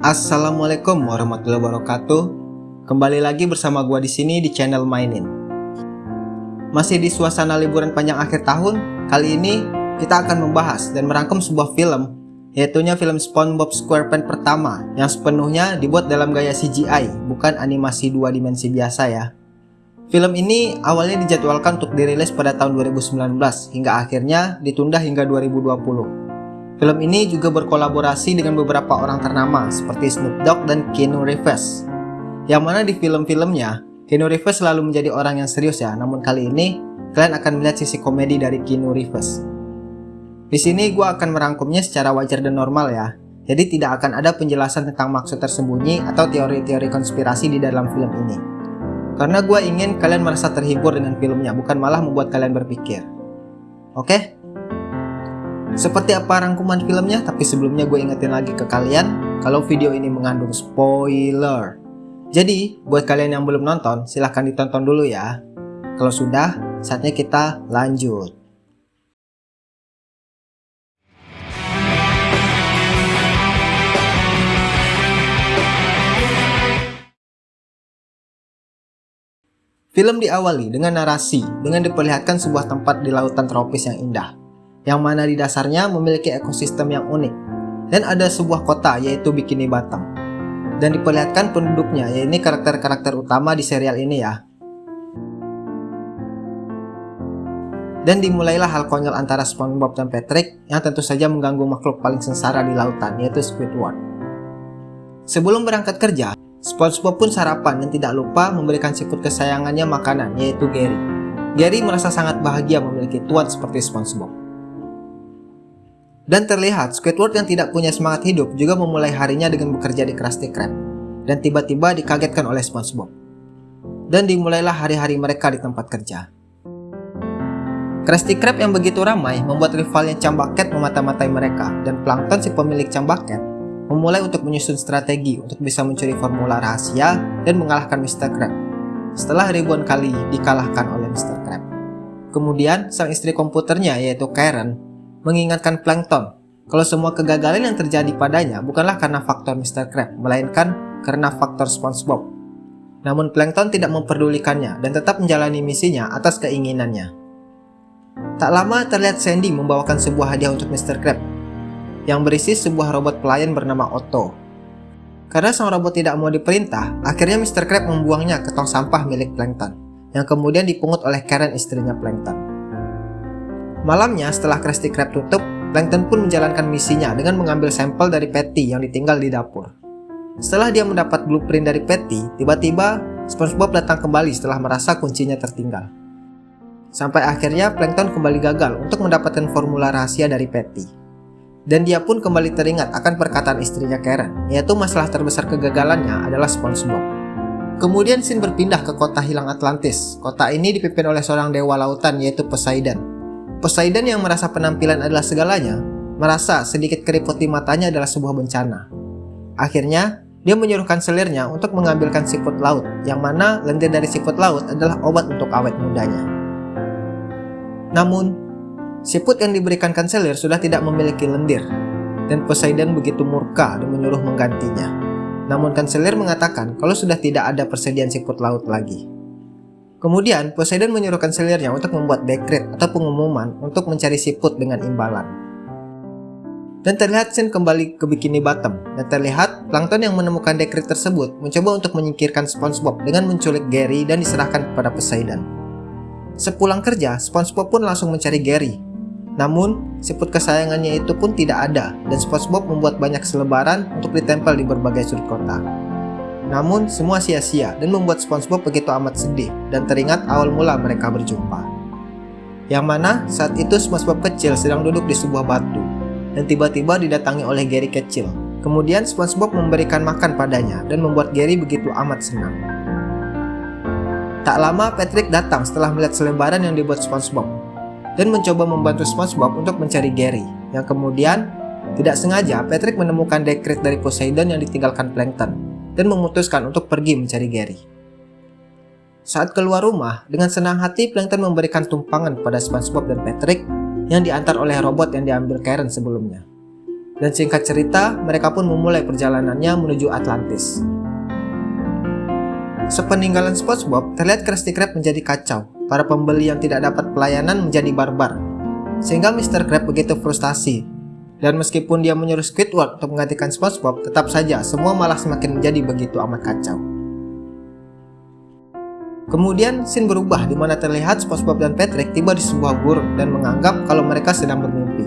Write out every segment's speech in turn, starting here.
Assalamualaikum warahmatullahi wabarakatuh. Kembali lagi bersama gua di sini di channel Mainin. Masih di suasana liburan panjang akhir tahun, kali ini kita akan membahas dan merangkum sebuah film, yaitunya film SpongeBob SquarePants pertama yang sepenuhnya dibuat dalam gaya CGI, bukan animasi dua dimensi biasa ya. Film ini awalnya dijadwalkan untuk dirilis pada tahun 2019 hingga akhirnya ditunda hingga 2020. Film ini juga berkolaborasi dengan beberapa orang ternama seperti Snoop Dogg dan Keanu Reeves. Yang mana di film-filmnya, Keanu Reeves selalu menjadi orang yang serius ya, namun kali ini kalian akan melihat sisi komedi dari Keanu Reeves. Di sini gue akan merangkumnya secara wajar dan normal ya, jadi tidak akan ada penjelasan tentang maksud tersembunyi atau teori-teori konspirasi di dalam film ini. Karena gue ingin kalian merasa terhibur dengan filmnya, bukan malah membuat kalian berpikir. Oke? Seperti apa rangkuman filmnya, tapi sebelumnya gue ingetin lagi ke kalian kalau video ini mengandung spoiler. Jadi, buat kalian yang belum nonton, silahkan ditonton dulu ya. Kalau sudah, saatnya kita lanjut. Film diawali dengan narasi dengan diperlihatkan sebuah tempat di lautan tropis yang indah yang mana di dasarnya memiliki ekosistem yang unik. Dan ada sebuah kota yaitu Bikini Bottom. Dan diperlihatkan penduduknya yaitu karakter-karakter utama di serial ini ya. Dan dimulailah hal konyol antara SpongeBob dan Patrick yang tentu saja mengganggu makhluk paling sengsara di lautan yaitu Squidward. Sebelum berangkat kerja, SpongeBob pun sarapan dan tidak lupa memberikan siput kesayangannya makanan yaitu Gary. Gary merasa sangat bahagia memiliki tuan seperti SpongeBob. Dan terlihat Squidward yang tidak punya semangat hidup juga memulai harinya dengan bekerja di Krusty Krab. Dan tiba-tiba dikagetkan oleh SpongeBob. Dan dimulailah hari-hari mereka di tempat kerja. Krusty Krab yang begitu ramai membuat rivalnya Cambaket memata-matai mereka dan Plankton si pemilik Cambaket memulai untuk menyusun strategi untuk bisa mencuri formula rahasia dan mengalahkan Mr. Crab. Setelah ribuan kali dikalahkan oleh Mr. Crab. Kemudian sang istri komputernya yaitu Karen mengingatkan Plankton kalau semua kegagalan yang terjadi padanya bukanlah karena faktor Mr. Crab, melainkan karena faktor SpongeBob. Namun Plankton tidak memperdulikannya dan tetap menjalani misinya atas keinginannya. Tak lama terlihat Sandy membawakan sebuah hadiah untuk Mr. Crab yang berisi sebuah robot pelayan bernama Otto. Karena sang robot tidak mau diperintah, akhirnya Mr. Crab membuangnya ke tong sampah milik Plankton yang kemudian dipungut oleh Karen istrinya Plankton. Malamnya setelah Krusty Krab tutup, Plankton pun menjalankan misinya dengan mengambil sampel dari Patty yang ditinggal di dapur. Setelah dia mendapat blueprint dari Patty, tiba-tiba SpongeBob datang kembali setelah merasa kuncinya tertinggal. Sampai akhirnya Plankton kembali gagal untuk mendapatkan formula rahasia dari Patty. Dan dia pun kembali teringat akan perkataan istrinya Karen, yaitu masalah terbesar kegagalannya adalah SpongeBob. Kemudian Sin berpindah ke kota hilang Atlantis. Kota ini dipimpin oleh seorang dewa lautan yaitu Poseidon. Poseidon yang merasa penampilan adalah segalanya, merasa sedikit keriput di matanya adalah sebuah bencana. Akhirnya, dia menyuruhkan selirnya untuk mengambilkan siput laut, yang mana lendir dari siput laut adalah obat untuk awet mudanya. Namun, siput yang diberikan kanselir sudah tidak memiliki lendir, dan Poseidon begitu murka dan menyuruh menggantinya. Namun kanselir mengatakan kalau sudah tidak ada persediaan siput laut lagi. Kemudian, Poseidon menyuruhkan selirnya untuk membuat dekret atau pengumuman untuk mencari siput dengan imbalan. Dan terlihat Sin kembali ke Bikini Bottom, dan terlihat Plankton yang menemukan dekret tersebut mencoba untuk menyingkirkan SpongeBob dengan menculik Gary dan diserahkan kepada Poseidon. Sepulang kerja, SpongeBob pun langsung mencari Gary. Namun, siput kesayangannya itu pun tidak ada, dan SpongeBob membuat banyak selebaran untuk ditempel di berbagai sudut kota. Namun semua sia-sia dan membuat SpongeBob begitu amat sedih dan teringat awal mula mereka berjumpa. Yang mana saat itu SpongeBob kecil sedang duduk di sebuah batu dan tiba-tiba didatangi oleh Gary kecil. Kemudian SpongeBob memberikan makan padanya dan membuat Gary begitu amat senang. Tak lama Patrick datang setelah melihat selebaran yang dibuat SpongeBob dan mencoba membantu SpongeBob untuk mencari Gary yang kemudian tidak sengaja Patrick menemukan dekret dari Poseidon yang ditinggalkan Plankton dan memutuskan untuk pergi mencari Gary. Saat keluar rumah, dengan senang hati Plankton memberikan tumpangan pada SpongeBob dan Patrick yang diantar oleh robot yang diambil Karen sebelumnya. Dan singkat cerita, mereka pun memulai perjalanannya menuju Atlantis. Sepeninggalan SpongeBob, terlihat Krusty Krab menjadi kacau. Para pembeli yang tidak dapat pelayanan menjadi barbar. Sehingga Mr. Krab begitu frustasi. Dan meskipun dia menyuruh Squidward untuk menggantikan SpongeBob, tetap saja semua malah semakin menjadi begitu amat kacau. Kemudian scene berubah di mana terlihat SpongeBob dan Patrick tiba di sebuah gurun dan menganggap kalau mereka sedang bermimpi.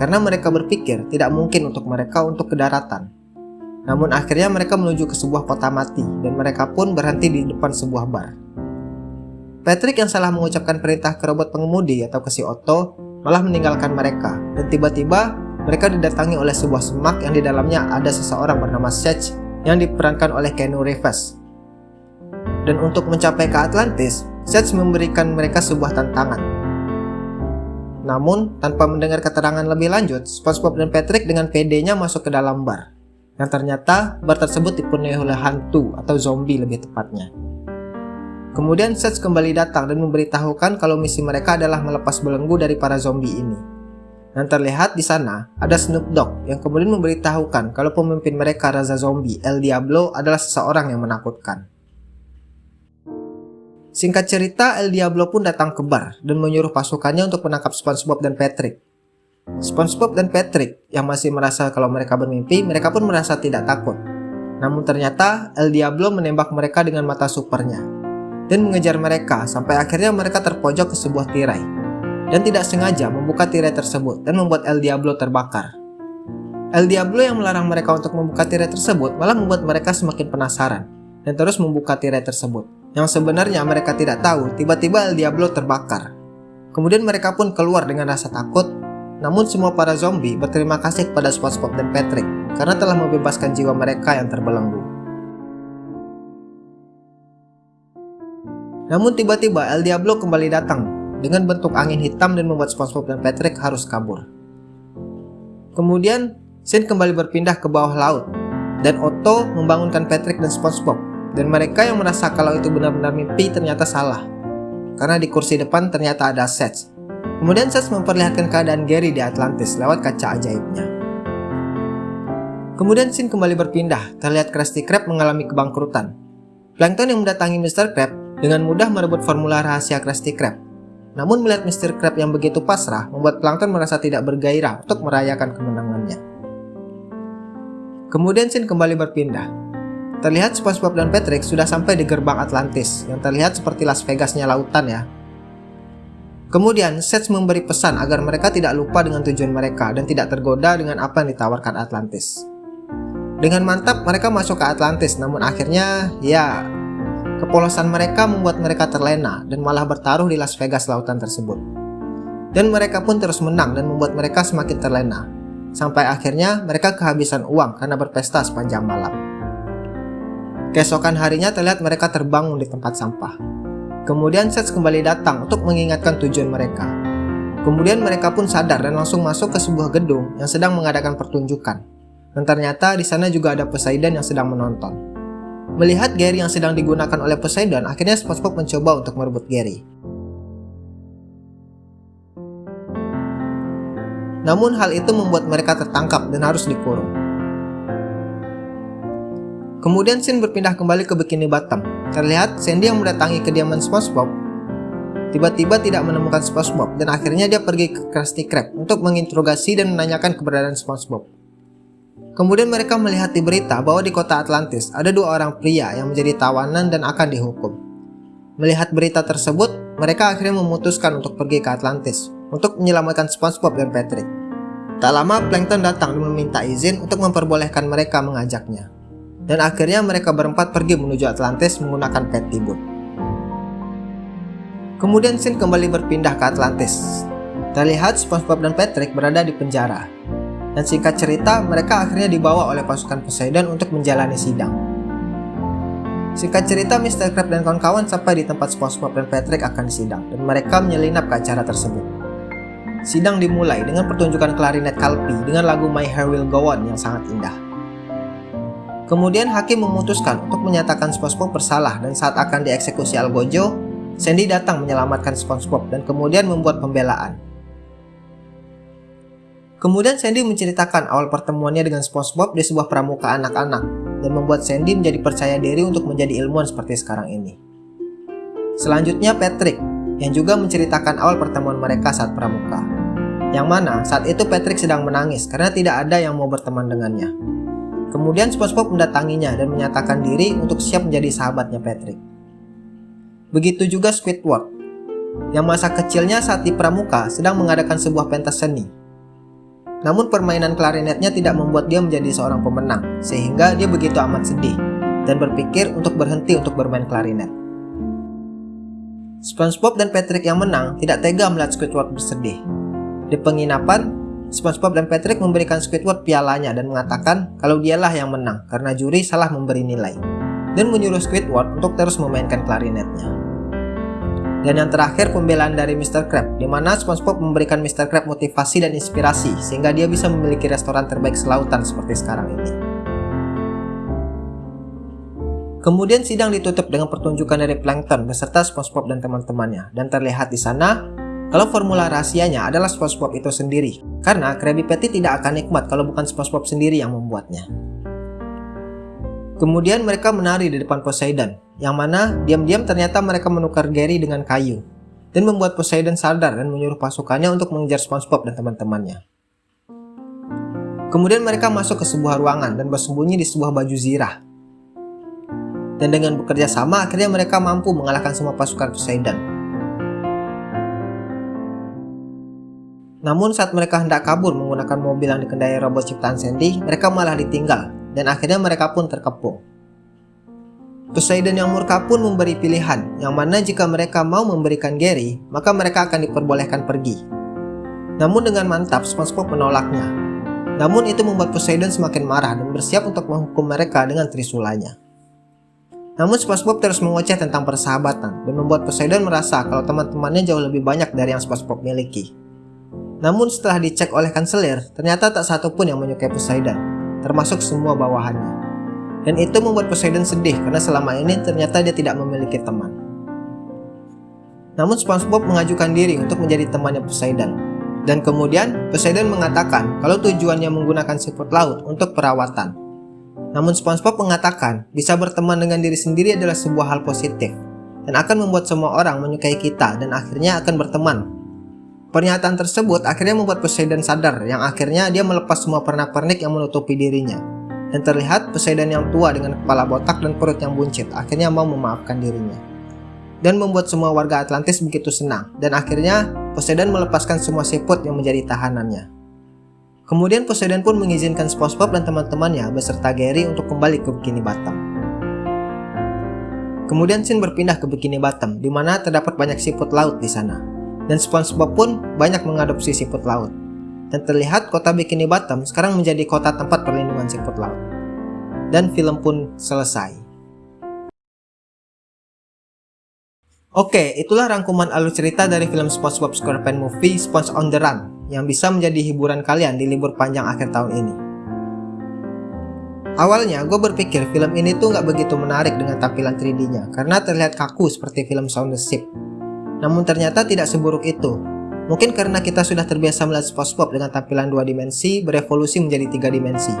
Karena mereka berpikir tidak mungkin untuk mereka untuk ke daratan. Namun akhirnya mereka menuju ke sebuah kota mati dan mereka pun berhenti di depan sebuah bar. Patrick yang salah mengucapkan perintah ke robot pengemudi atau ke si Otto malah meninggalkan mereka dan tiba-tiba mereka didatangi oleh sebuah semak yang di dalamnya ada seseorang bernama Seth yang diperankan oleh Keanu Reeves dan untuk mencapai ke Atlantis, Seth memberikan mereka sebuah tantangan. Namun, tanpa mendengar keterangan lebih lanjut, SpongeBob dan Patrick dengan PD-nya masuk ke dalam bar. Yang ternyata, bar tersebut dipenuhi oleh hantu atau zombie lebih tepatnya. Kemudian Seth kembali datang dan memberitahukan kalau misi mereka adalah melepas belenggu dari para zombie ini. Dan terlihat di sana ada Snoop Dogg yang kemudian memberitahukan kalau pemimpin mereka Raza Zombie El Diablo adalah seseorang yang menakutkan. Singkat cerita, El Diablo pun datang ke bar dan menyuruh pasukannya untuk menangkap SpongeBob dan Patrick. SpongeBob dan Patrick yang masih merasa kalau mereka bermimpi, mereka pun merasa tidak takut. Namun ternyata El Diablo menembak mereka dengan mata supernya dan mengejar mereka sampai akhirnya mereka terpojok ke sebuah tirai dan tidak sengaja membuka tirai tersebut dan membuat El Diablo terbakar. El Diablo yang melarang mereka untuk membuka tirai tersebut malah membuat mereka semakin penasaran dan terus membuka tirai tersebut. Yang sebenarnya mereka tidak tahu, tiba-tiba El Diablo terbakar. Kemudian mereka pun keluar dengan rasa takut, namun semua para zombie berterima kasih kepada SpongeBob dan Patrick karena telah membebaskan jiwa mereka yang terbelenggu. Namun tiba-tiba El Diablo kembali datang dengan bentuk angin hitam dan membuat SpongeBob dan Patrick harus kabur. Kemudian, scene kembali berpindah ke bawah laut, dan Otto membangunkan Patrick dan SpongeBob dan mereka yang merasa kalau itu benar-benar mimpi ternyata salah. Karena di kursi depan ternyata ada Seth. Kemudian Seth memperlihatkan keadaan Gary di Atlantis lewat kaca ajaibnya. Kemudian scene kembali berpindah, terlihat Krusty Krab mengalami kebangkrutan. Plankton yang mendatangi Mr. Krab dengan mudah merebut formula rahasia Krusty Krab. Namun melihat Mr. Krab yang begitu pasrah, membuat Plankton merasa tidak bergairah untuk merayakan kemenangannya. Kemudian scene kembali berpindah, Terlihat SpongeBob dan Patrick sudah sampai di gerbang Atlantis, yang terlihat seperti Las Vegasnya lautan ya. Kemudian, Seth memberi pesan agar mereka tidak lupa dengan tujuan mereka dan tidak tergoda dengan apa yang ditawarkan Atlantis. Dengan mantap, mereka masuk ke Atlantis, namun akhirnya, ya, kepolosan mereka membuat mereka terlena dan malah bertaruh di Las Vegas lautan tersebut. Dan mereka pun terus menang dan membuat mereka semakin terlena. Sampai akhirnya mereka kehabisan uang karena berpesta sepanjang malam. Keesokan harinya terlihat mereka terbangun di tempat sampah. Kemudian Seth kembali datang untuk mengingatkan tujuan mereka. Kemudian mereka pun sadar dan langsung masuk ke sebuah gedung yang sedang mengadakan pertunjukan. Dan ternyata di sana juga ada Poseidon yang sedang menonton. Melihat Gary yang sedang digunakan oleh Poseidon, akhirnya SpongeBob mencoba untuk merebut Gary. Namun hal itu membuat mereka tertangkap dan harus dikurung. Kemudian scene berpindah kembali ke Bikini Bottom. Terlihat Sandy yang mendatangi kediaman SpongeBob tiba-tiba tidak menemukan SpongeBob dan akhirnya dia pergi ke Krusty Krab untuk menginterogasi dan menanyakan keberadaan SpongeBob. Kemudian mereka melihat di berita bahwa di kota Atlantis ada dua orang pria yang menjadi tawanan dan akan dihukum. Melihat berita tersebut, mereka akhirnya memutuskan untuk pergi ke Atlantis untuk menyelamatkan SpongeBob dan Patrick. Tak lama Plankton datang dan meminta izin untuk memperbolehkan mereka mengajaknya dan akhirnya mereka berempat pergi menuju Atlantis menggunakan Petty Boat. Kemudian scene kembali berpindah ke Atlantis. Terlihat SpongeBob dan Patrick berada di penjara. Dan singkat cerita, mereka akhirnya dibawa oleh pasukan Poseidon untuk menjalani sidang. Singkat cerita, Mr. Crab dan kawan-kawan sampai di tempat SpongeBob dan Patrick akan disidang, dan mereka menyelinap ke acara tersebut. Sidang dimulai dengan pertunjukan klarinet Kalpi dengan lagu My Hair Will Go On yang sangat indah. Kemudian hakim memutuskan untuk menyatakan SpongeBob bersalah dan saat akan dieksekusi Algojo, Sandy datang menyelamatkan SpongeBob dan kemudian membuat pembelaan. Kemudian Sandy menceritakan awal pertemuannya dengan SpongeBob di sebuah pramuka anak-anak dan membuat Sandy menjadi percaya diri untuk menjadi ilmuwan seperti sekarang ini. Selanjutnya Patrick yang juga menceritakan awal pertemuan mereka saat pramuka. Yang mana saat itu Patrick sedang menangis karena tidak ada yang mau berteman dengannya. Kemudian SpongeBob mendatanginya dan menyatakan diri untuk siap menjadi sahabatnya Patrick. Begitu juga Squidward, yang masa kecilnya saat di pramuka sedang mengadakan sebuah pentas seni namun permainan klarinetnya tidak membuat dia menjadi seorang pemenang, sehingga dia begitu amat sedih dan berpikir untuk berhenti untuk bermain klarinet. SpongeBob dan Patrick yang menang tidak tega melihat Squidward bersedih. Di penginapan, SpongeBob dan Patrick memberikan Squidward pialanya dan mengatakan kalau dialah yang menang karena juri salah memberi nilai, dan menyuruh Squidward untuk terus memainkan klarinetnya. Dan yang terakhir pembelaan dari Mr. Crab, di mana SpongeBob memberikan Mr. Crab motivasi dan inspirasi sehingga dia bisa memiliki restoran terbaik selautan seperti sekarang ini. Kemudian sidang ditutup dengan pertunjukan dari Plankton beserta SpongeBob dan teman-temannya dan terlihat di sana kalau formula rahasianya adalah SpongeBob itu sendiri karena Krabby Patty tidak akan nikmat kalau bukan SpongeBob sendiri yang membuatnya. Kemudian mereka menari di depan Poseidon, yang mana diam-diam ternyata mereka menukar Gary dengan kayu, dan membuat Poseidon sadar dan menyuruh pasukannya untuk mengejar SpongeBob dan teman-temannya. Kemudian mereka masuk ke sebuah ruangan dan bersembunyi di sebuah baju zirah. Dan dengan bekerja sama, akhirnya mereka mampu mengalahkan semua pasukan Poseidon. Namun saat mereka hendak kabur menggunakan mobil yang dikendai robot ciptaan Sandy, mereka malah ditinggal dan akhirnya mereka pun terkepung. Poseidon yang murka pun memberi pilihan, yang mana jika mereka mau memberikan Gary, maka mereka akan diperbolehkan pergi. Namun dengan mantap, SpongeBob menolaknya. Namun itu membuat Poseidon semakin marah dan bersiap untuk menghukum mereka dengan trisulanya. Namun SpongeBob terus mengoceh tentang persahabatan dan membuat Poseidon merasa kalau teman-temannya jauh lebih banyak dari yang SpongeBob miliki. Namun setelah dicek oleh kanselir, ternyata tak satu pun yang menyukai Poseidon termasuk semua bawahannya. Dan itu membuat Poseidon sedih karena selama ini ternyata dia tidak memiliki teman. Namun SpongeBob mengajukan diri untuk menjadi temannya Poseidon. Dan kemudian Poseidon mengatakan kalau tujuannya menggunakan siput laut untuk perawatan. Namun SpongeBob mengatakan bisa berteman dengan diri sendiri adalah sebuah hal positif dan akan membuat semua orang menyukai kita dan akhirnya akan berteman Pernyataan tersebut akhirnya membuat Poseidon sadar yang akhirnya dia melepas semua pernak-pernik yang menutupi dirinya. Dan terlihat Poseidon yang tua dengan kepala botak dan perut yang buncit akhirnya mau memaafkan dirinya. Dan membuat semua warga Atlantis begitu senang dan akhirnya Poseidon melepaskan semua siput yang menjadi tahanannya. Kemudian Poseidon pun mengizinkan SpongeBob dan teman-temannya beserta Gary untuk kembali ke Bikini Bottom. Kemudian Sin berpindah ke Bikini Bottom, di mana terdapat banyak siput laut di sana dan SpongeBob pun banyak mengadopsi siput laut. Dan terlihat kota Bikini Bottom sekarang menjadi kota tempat perlindungan siput laut. Dan film pun selesai. Oke, itulah rangkuman alur cerita dari film SpongeBob SquarePants Movie Sponge on the Run yang bisa menjadi hiburan kalian di libur panjang akhir tahun ini. Awalnya gue berpikir film ini tuh nggak begitu menarik dengan tampilan 3D-nya karena terlihat kaku seperti film Sound the Ship namun ternyata tidak seburuk itu. Mungkin karena kita sudah terbiasa melihat SpongeBob dengan tampilan dua dimensi berevolusi menjadi tiga dimensi.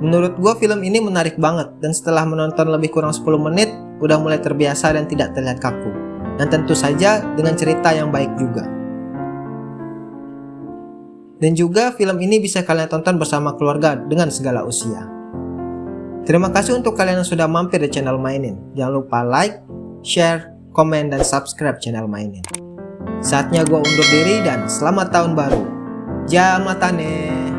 Menurut gue film ini menarik banget dan setelah menonton lebih kurang 10 menit udah mulai terbiasa dan tidak terlihat kaku. Dan tentu saja dengan cerita yang baik juga. Dan juga film ini bisa kalian tonton bersama keluarga dengan segala usia. Terima kasih untuk kalian yang sudah mampir di channel Mainin. Jangan lupa like, share, komen, dan subscribe channel mainin. Saatnya gue undur diri dan selamat tahun baru. Jamatane.